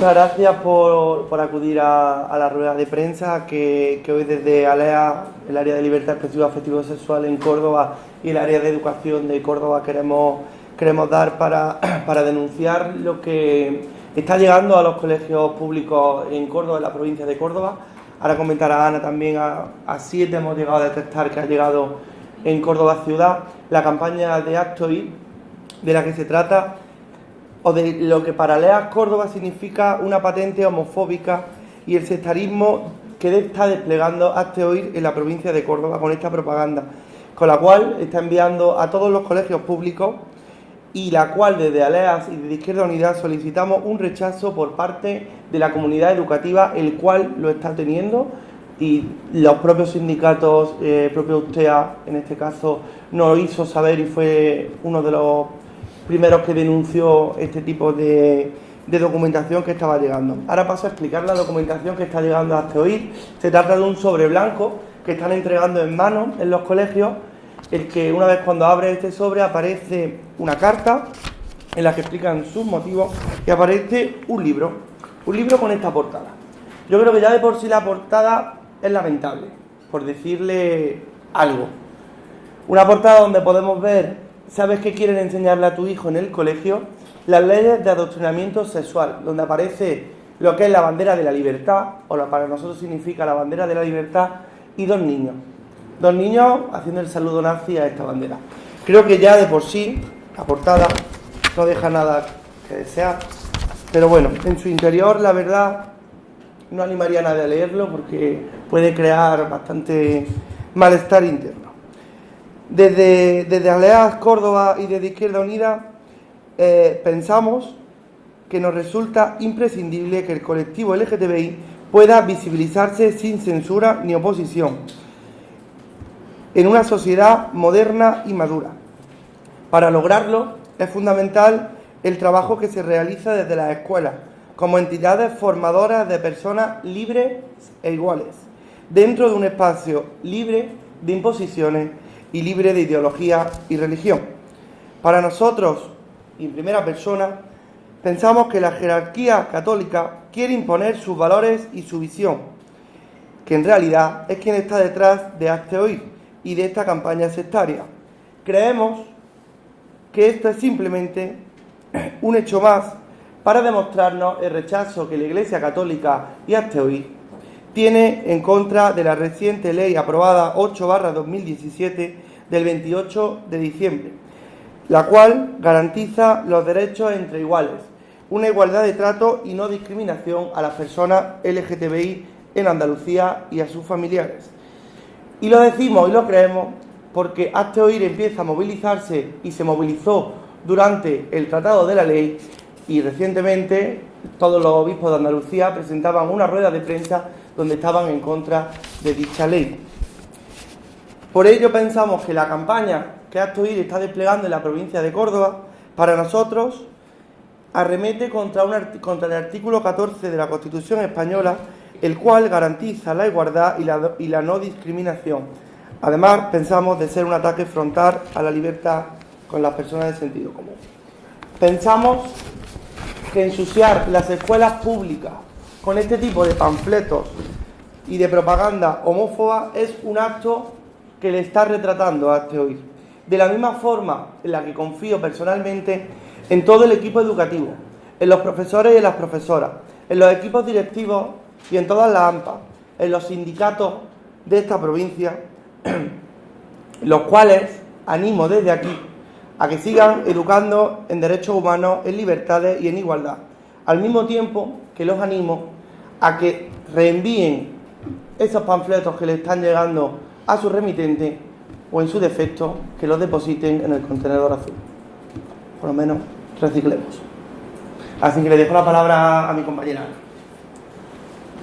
muchas gracias por, acudir a, la rueda de prensa que, hoy desde ALEA, el área de libertad expresiva afectivo sexual en Córdoba y el área de educación de Córdoba queremos, queremos dar para, para denunciar lo que está llegando a los colegios públicos en Córdoba, en la provincia de Córdoba. Ahora comentará Ana también, a, a siete hemos llegado a detectar que ha llegado en Córdoba ciudad la campaña de Actoid, de la que se trata o de lo que para Leas Córdoba significa una patente homofóbica y el sectarismo que está desplegando hasta hoy en la provincia de Córdoba con esta propaganda, con la cual está enviando a todos los colegios públicos y la cual desde Aleas y de Izquierda Unidad solicitamos un rechazo por parte de la comunidad educativa, el cual lo está teniendo y los propios sindicatos, eh, propio USTEA en este caso, nos hizo saber y fue uno de los primeros que denunció este tipo de, documentación que estaba llegando. Ahora paso a explicar la documentación que está llegando hasta hoy. Se trata de un sobre blanco que están entregando en mano en los colegios, el que una vez cuando abre este sobre aparece una carta en la que explican sus motivos y aparece un libro, un libro con esta portada. Yo creo que ya de por sí la portada es lamentable, por decirle algo. Una portada donde podemos ver sabes que quieren enseñarle a tu hijo en el colegio las leyes de adoctrinamiento sexual, donde aparece lo que es la bandera de la libertad, o lo que para nosotros significa la bandera de la libertad, y dos niños. Dos niños haciendo el saludo nazi a esta bandera. Creo que ya de por sí, la portada no deja nada que desear. Pero bueno, en su interior, la verdad, no animaría a nadie a leerlo porque puede crear bastante malestar interno. Desde, desde Aleas Córdoba y desde Izquierda Unida eh, pensamos que nos resulta imprescindible que el colectivo LGTBI pueda visibilizarse sin censura ni oposición en una sociedad moderna y madura. Para lograrlo es fundamental el trabajo que se realiza desde las escuelas como entidades formadoras de personas libres e iguales, dentro de un espacio libre de imposiciones y libre de ideología y religión. Para nosotros, y en primera persona, pensamos que la jerarquía católica quiere imponer sus valores y su visión, que en realidad es quien está detrás de este hoy y de esta campaña sectaria. Creemos que esto es simplemente un hecho más para demostrarnos el rechazo que la Iglesia Católica y hoy tiene en contra de la reciente ley aprobada 8-2017 del 28 de diciembre, la cual garantiza los derechos entre iguales, una igualdad de trato y no discriminación a las personas LGTBI en Andalucía y a sus familiares. Y lo decimos y lo creemos porque Hazte Oír empieza a movilizarse y se movilizó durante el Tratado de la Ley y recientemente todos los obispos de Andalucía presentaban una rueda de prensa donde estaban en contra de dicha ley. Por ello pensamos que la campaña que Actoir está desplegando en la provincia de Córdoba, para nosotros, arremete contra, contra el artículo 14 de la Constitución española, el cual garantiza la igualdad y la, y la no discriminación. Además, pensamos de ser un ataque frontal a la libertad con las personas de sentido común. Pensamos que ensuciar las escuelas públicas con este tipo de panfletos y de propaganda homófoba es un acto que le está retratando a este hoy. De la misma forma en la que confío personalmente en todo el equipo educativo, en los profesores y en las profesoras, en los equipos directivos y en todas las AMPA, en los sindicatos de esta provincia, los cuales animo desde aquí a que sigan educando en derechos humanos, en libertades y en igualdad, al mismo tiempo que los animo a que reenvíen esos panfletos que le están llegando a su remitente o en su defecto que los depositen en el contenedor azul. Por lo menos reciclemos. Así que le dejo la palabra a mi compañera.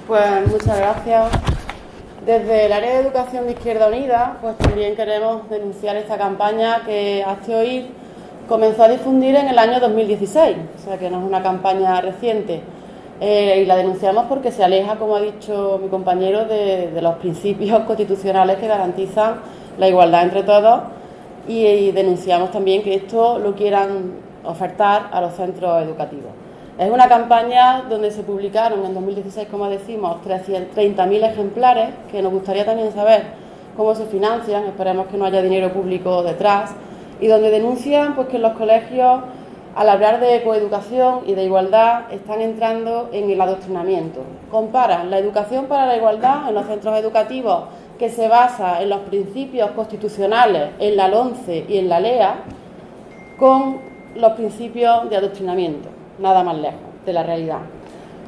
Pues muchas gracias. Desde el área de educación de Izquierda Unida, pues también queremos denunciar esta campaña que hace hoy comenzó a difundir en el año 2016, o sea que no es una campaña reciente. Eh, y la denunciamos porque se aleja, como ha dicho mi compañero, de, los principios constitucionales que garantizan la igualdad entre todos. Y, denunciamos también que esto lo quieran ofertar a los centros educativos. Es una campaña donde se publicaron en 2016, como decimos, 30.000 ejemplares, que nos gustaría también saber cómo se financian, esperemos que no haya dinero público detrás, y donde denuncian pues, que los colegios, al hablar de coeducación y de igualdad, están entrando en el adoctrinamiento. Comparan la educación para la igualdad en los centros educativos que se basa en los principios constitucionales, en la LONCE y en la LEA, con los principios de adoctrinamiento, nada más lejos de la realidad.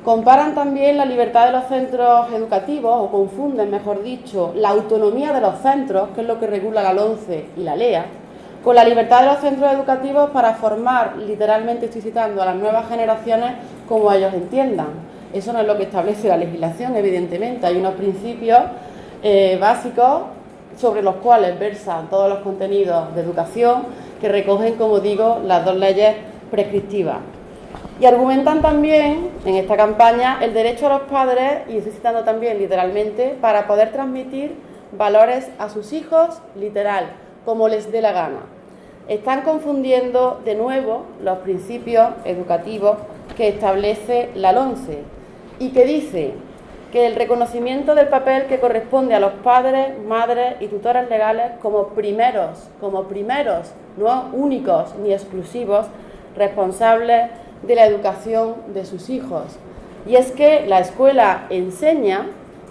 Comparan también la libertad de los centros educativos, o confunden, mejor dicho, la autonomía de los centros, que es lo que regula la LONCE y la LEA, con la libertad de los centros educativos para formar, literalmente estoy citando, a las nuevas generaciones como ellos entiendan. Eso no es lo que establece la legislación, evidentemente. Hay unos principios eh, básicos sobre los cuales versan todos los contenidos de educación que recogen, como digo, las dos leyes prescriptivas. Y argumentan también en esta campaña el derecho a los padres, y estoy citando también literalmente, para poder transmitir valores a sus hijos, literal, como les dé la gana. Están confundiendo de nuevo los principios educativos que establece la LONCE y que dice que el reconocimiento del papel que corresponde a los padres, madres y tutores legales como primeros, como primeros, no únicos ni exclusivos, responsables de la educación de sus hijos. Y es que la escuela enseña,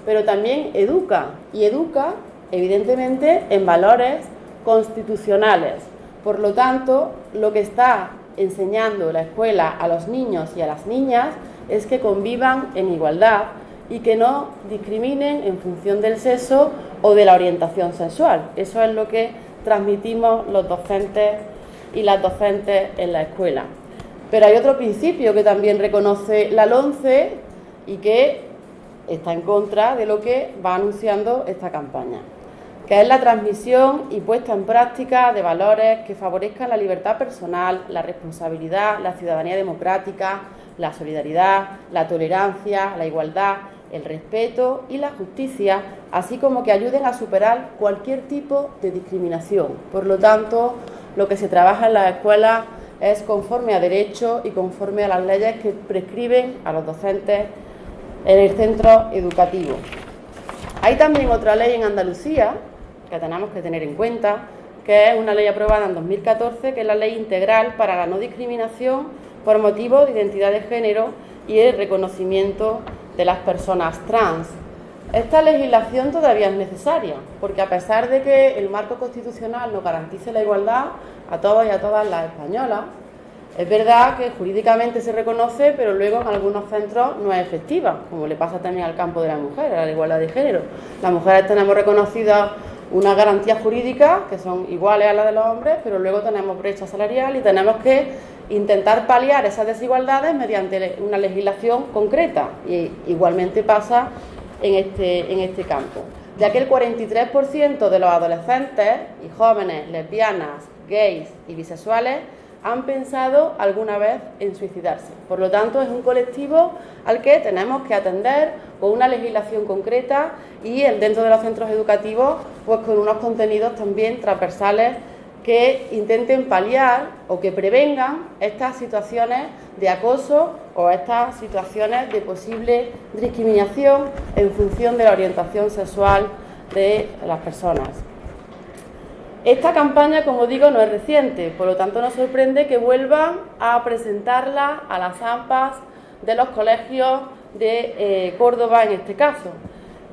pero también educa, y educa, evidentemente, en valores constitucionales. Por lo tanto, lo que está enseñando la escuela a los niños y a las niñas es que convivan en igualdad y que no discriminen en función del sexo o de la orientación sexual. Eso es lo que transmitimos los docentes y las docentes en la escuela. Pero hay otro principio que también reconoce la LONCE y que está en contra de lo que va anunciando esta campaña, que es la transmisión y puesta en práctica de valores que favorezcan la libertad personal, la responsabilidad, la ciudadanía democrática, la solidaridad, la tolerancia, la igualdad el respeto y la justicia, así como que ayuden a superar cualquier tipo de discriminación. Por lo tanto, lo que se trabaja en las escuelas es conforme a derecho y conforme a las leyes que prescriben a los docentes en el centro educativo. Hay también otra ley en Andalucía que tenemos que tener en cuenta, que es una ley aprobada en 2014, que es la Ley Integral para la No Discriminación por motivos de identidad de género y el reconocimiento de las personas trans. Esta legislación todavía es necesaria, porque a pesar de que el marco constitucional nos garantice la igualdad a todos y a todas las españolas, es verdad que jurídicamente se reconoce, pero luego en algunos centros no es efectiva, como le pasa también al campo de la mujer, a la igualdad de género. Las mujeres tenemos reconocidas unas garantías jurídicas que son iguales a las de los hombres, pero luego tenemos brecha salarial y tenemos que intentar paliar esas desigualdades mediante una legislación concreta. Y igualmente pasa en este, en este campo, ya que el 43% de los adolescentes y jóvenes lesbianas, gays y bisexuales han pensado alguna vez en suicidarse. Por lo tanto, es un colectivo al que tenemos que atender con una legislación concreta y dentro de los centros educativos, pues con unos contenidos también transversales que intenten paliar o que prevengan estas situaciones de acoso o estas situaciones de posible discriminación en función de la orientación sexual de las personas. Esta campaña, como digo, no es reciente, por lo tanto nos sorprende que vuelvan a presentarla a las AMPAs de los colegios de eh, Córdoba en este caso.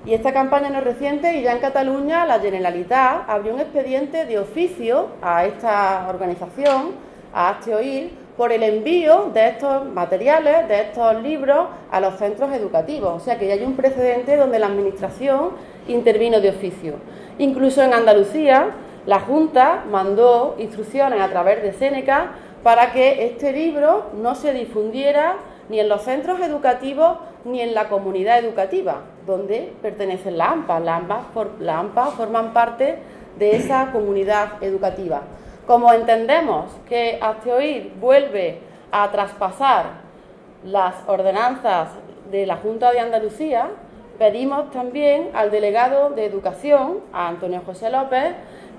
Y esta campaña no es reciente y ya en Cataluña la Generalitat abrió un expediente de oficio a esta organización, a Asteoir, por el envío de estos materiales, de estos libros a los centros educativos. O sea que ya hay un precedente donde la Administración intervino de oficio. Incluso en Andalucía, la Junta mandó instrucciones a través de Seneca para que este libro no se difundiera ni en los centros educativos ni en la comunidad educativa, donde pertenecen las AMPA. Las AMPA, forman parte de esa comunidad educativa. Como entendemos que Azteoir vuelve a traspasar las ordenanzas de la Junta de Andalucía, pedimos también al delegado de Educación, a Antonio José López,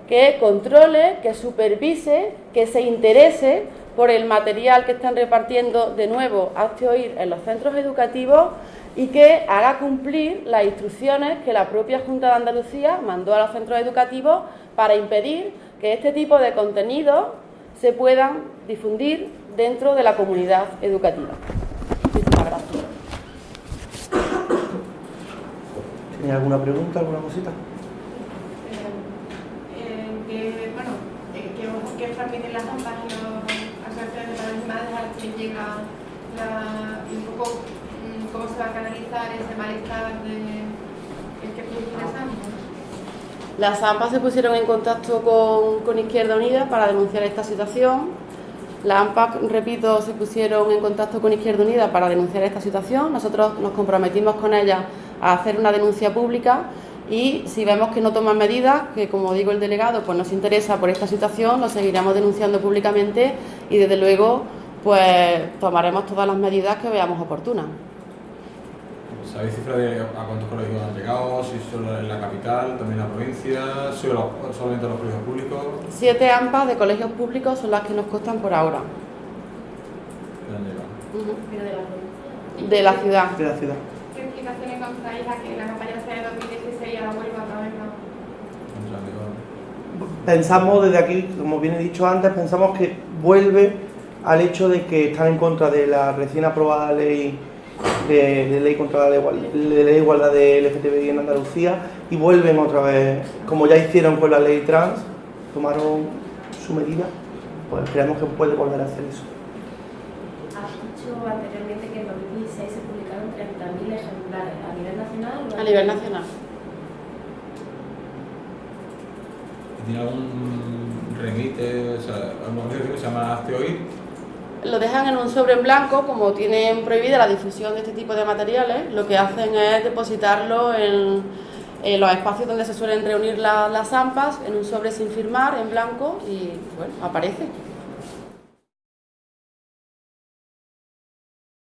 que controle, que supervise, que se interese por el material que están repartiendo de nuevo Hazte Oír en los centros educativos y que haga cumplir las instrucciones que la propia Junta de Andalucía mandó a los centros educativos para impedir que este tipo de contenidos se puedan difundir dentro de la comunidad educativa. Muchísimas gracias. ¿Tiene alguna pregunta, alguna cosita? Eh, eh, que, bueno, eh, que, que transmiten las ambas y los asociaciones de las madres a las que llega un poco mm, cómo se va a canalizar ese malestar de las ambas. Las AMPA se pusieron en contacto con, con Izquierda Unida para denunciar esta situación. Las AMPA, repito, se pusieron en contacto con Izquierda Unida para denunciar esta situación. Nosotros nos comprometimos con ellas a hacer una denuncia pública y si vemos que no toman medidas, que como digo el delegado pues nos interesa por esta situación, lo seguiremos denunciando públicamente y desde luego pues tomaremos todas las medidas que veamos oportunas. ¿Sabéis cifra de a cuántos colegios han llegado? Si solo en la capital, también en la provincia, solo, solamente los colegios públicos. Siete AMPAs de colegios públicos son las que nos costan por ahora. De la provincia. De la ciudad. De la ciudad. ¿Qué explicación encontráis a que la campaña sea de 2016 ahora vuelva. Pensamos desde aquí, como bien he dicho antes, pensamos que vuelve al hecho de que están en contra de la recién aprobada ley de, de ley contra la igual- de ley de igualdad de LGTBI en Andalucía y vuelven otra vez, como ya hicieron con la ley trans, tomaron su medida, pues creemos que puede volver a hacer eso. Has dicho anteriormente que en 2016 se publicaron 30.000 ejemplares a nivel nacional. A nivel nacional. ¿Y ¿Tiene algún remite? O sea, organización que se llama Hazte Oír? Lo dejan en un sobre en blanco, como tienen prohibida la difusión de este tipo de materiales, lo que hacen es depositarlo en, los espacios donde se suelen reunir la- las AMPAs, en un sobre sin firmar, en blanco, y bueno, aparece.